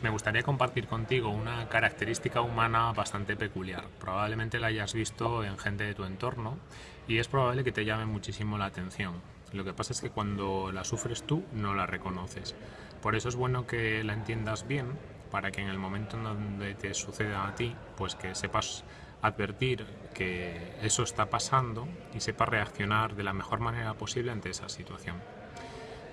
Me gustaría compartir contigo una característica humana bastante peculiar. Probablemente la hayas visto en gente de tu entorno y es probable que te llame muchísimo la atención. Lo que pasa es que cuando la sufres tú no la reconoces. Por eso es bueno que la entiendas bien para que en el momento en donde te suceda a ti, pues que sepas advertir que eso está pasando y sepas reaccionar de la mejor manera posible ante esa situación.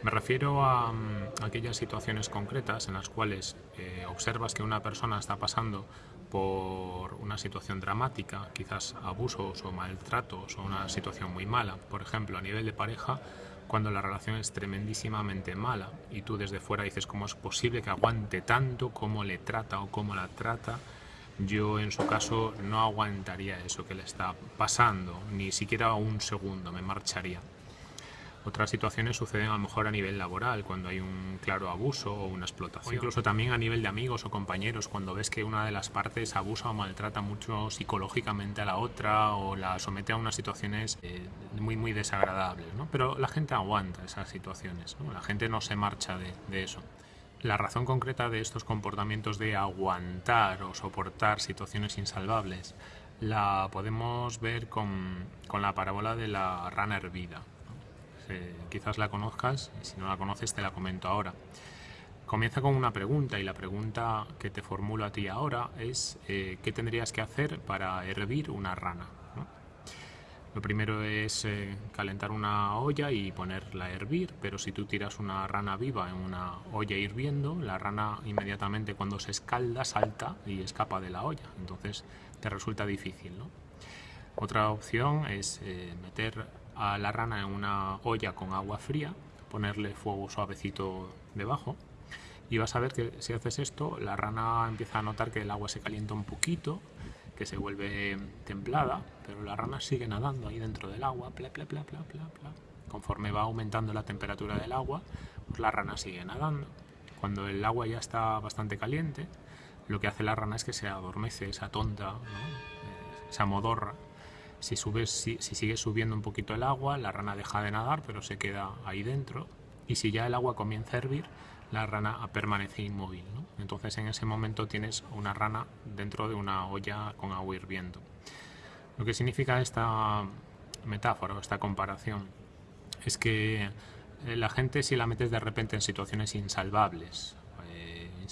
Me refiero a, mm, aquellas situaciones concretas en las cuales eh, observas que una persona está pasando por una situación dramática, quizás abusos o maltratos o una situación muy mala. Por ejemplo, a nivel de pareja, cuando la relación es tremendísimamente mala y tú desde fuera dices cómo es posible que aguante tanto, cómo le trata o cómo la trata, yo en su caso no aguantaría eso que le está pasando, ni siquiera un segundo, me marcharía. Otras situaciones suceden a lo mejor a nivel laboral, cuando hay un claro abuso o una explotación. O incluso también a nivel de amigos o compañeros, cuando ves que una de las partes abusa o maltrata mucho psicológicamente a la otra o la somete a unas situaciones eh, muy, muy desagradables. ¿no? Pero la gente aguanta esas situaciones, ¿no? la gente no se marcha de, de eso. La razón concreta de estos comportamientos de aguantar o soportar situaciones insalvables la podemos ver con, con la parábola de la rana hervida quizás la conozcas si no la conoces te la comento ahora. Comienza con una pregunta y la pregunta que te formulo a ti ahora es eh, ¿qué tendrías que hacer para hervir una rana? Lo primero es eh, calentar una olla y ponerla a hervir, pero si tú tiras una rana viva en una olla hirviendo, la rana inmediatamente cuando se escalda salta y escapa de la olla, entonces te resulta difícil. Otra opción es eh, meter a la rana en una olla con agua fría, ponerle fuego suavecito debajo y vas a ver que si haces esto, la rana empieza a notar que el agua se calienta un poquito, que se vuelve templada, pero la rana sigue nadando ahí dentro del agua. Conforme va aumentando la temperatura del agua, pues la rana sigue nadando. Cuando el agua ya está bastante caliente, lo que hace la rana es que se adormece, esa tonta, ¿no? esa modorra, si, subes, si, sigue subiendo un poquito el agua, la rana deja de nadar, pero se queda ahí dentro. Y si ya el agua comienza a hervir, la rana permanece inmóvil. Entonces en ese momento tienes una rana dentro de una olla con agua hirviendo. Lo que significa esta metáfora o esta comparación es que eh, la gente si la metes de repente en situaciones insalvables,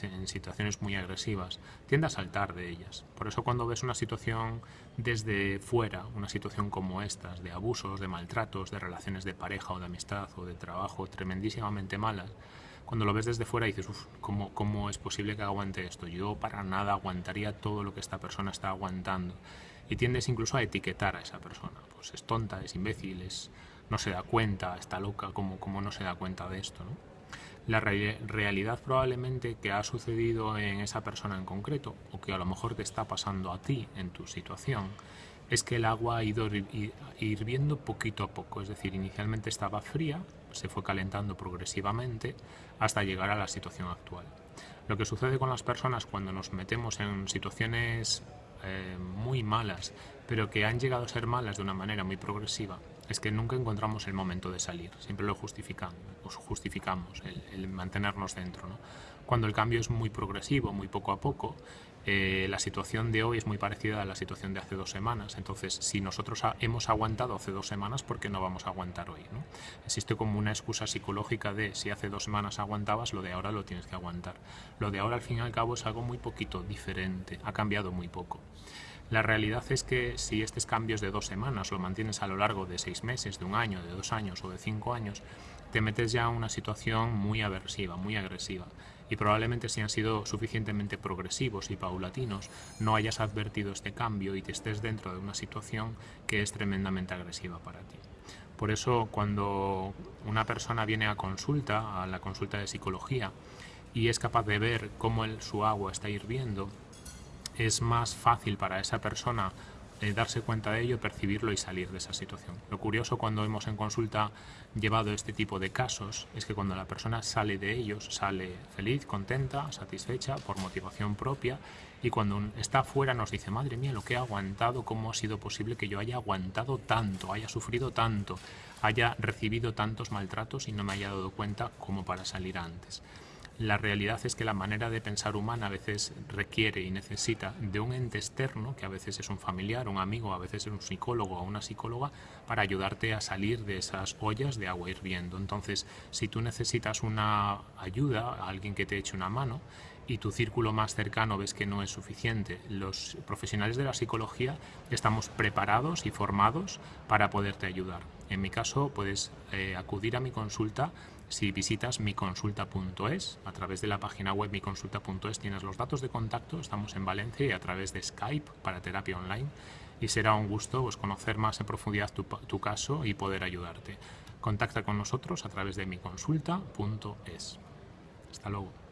en situaciones muy agresivas, tiende a saltar de ellas. Por eso cuando ves una situación desde fuera, una situación como estas, de abusos, de maltratos, de relaciones de pareja o de amistad o de trabajo tremendísimamente malas, cuando lo ves desde fuera dices, uff, ¿cómo, ¿cómo es posible que aguante esto? Yo para nada aguantaría todo lo que esta persona está aguantando. Y tiendes incluso a etiquetar a esa persona. Pues es tonta, es imbécil, es, no se da cuenta, está loca, ¿cómo, cómo no se da cuenta de esto? La realidad probablemente que ha sucedido en esa persona en concreto o que a lo mejor te está pasando a ti en tu situación es que el agua ha ido hirviendo poquito a poco, es decir, inicialmente estaba fría, se fue calentando progresivamente hasta llegar a la situación actual. Lo que sucede con las personas cuando nos metemos en situaciones eh, muy malas, pero que han llegado a ser malas de una manera muy progresiva, es que nunca encontramos el momento de salir, siempre lo justificamos, justificamos el, mantenernos dentro. Cuando el cambio es muy progresivo, muy poco a poco, eh, la situación de hoy es muy parecida a la situación de hace dos semanas. Entonces, si nosotros hemos aguantado hace dos semanas, ¿por qué no vamos a aguantar hoy? ¿no? Existe como una excusa psicológica de si hace dos semanas aguantabas, lo de ahora lo tienes que aguantar. Lo de ahora, al fin y al cabo, es algo muy poquito diferente, ha cambiado muy poco. La realidad es que si estos cambios de dos semanas lo mantienes a lo largo de seis meses, de un año, de dos años o de cinco años, te metes ya en una situación muy aversiva, muy agresiva. Y probablemente si han sido suficientemente progresivos y paulatinos, no hayas advertido este cambio y te estés dentro de una situación que es tremendamente agresiva para ti. Por eso cuando una persona viene a consulta, a la consulta de psicología, y es capaz de ver cómo su agua está hirviendo, es más fácil para esa persona eh, darse cuenta de ello, percibirlo y salir de esa situación. Lo curioso cuando hemos en consulta llevado este tipo de casos es que cuando la persona sale de ellos, sale feliz, contenta, satisfecha, por motivación propia y cuando está afuera nos dice, madre mía, lo que he aguantado, cómo ha sido posible que yo haya aguantado tanto, haya sufrido tanto, haya recibido tantos maltratos y no me haya dado cuenta como para salir antes. La realidad es que la manera de pensar humana a veces requiere y necesita de un ente externo, que a veces es un familiar, un amigo, a veces es un psicólogo o una psicóloga, para ayudarte a salir de esas ollas de agua hirviendo. Entonces, si tú necesitas una ayuda, alguien que te eche una mano, y tu círculo más cercano ves que no es suficiente, los profesionales de la psicología estamos preparados y formados para poderte ayudar. En mi caso, puedes eh, acudir a mi consulta si visitas miconsulta.es, a través de la página web miconsulta.es tienes los datos de contacto, estamos en Valencia y a través de Skype para terapia online y será un gusto pues, conocer más en profundidad tu, tu caso y poder ayudarte. Contacta con nosotros a través de miconsulta.es. Hasta luego.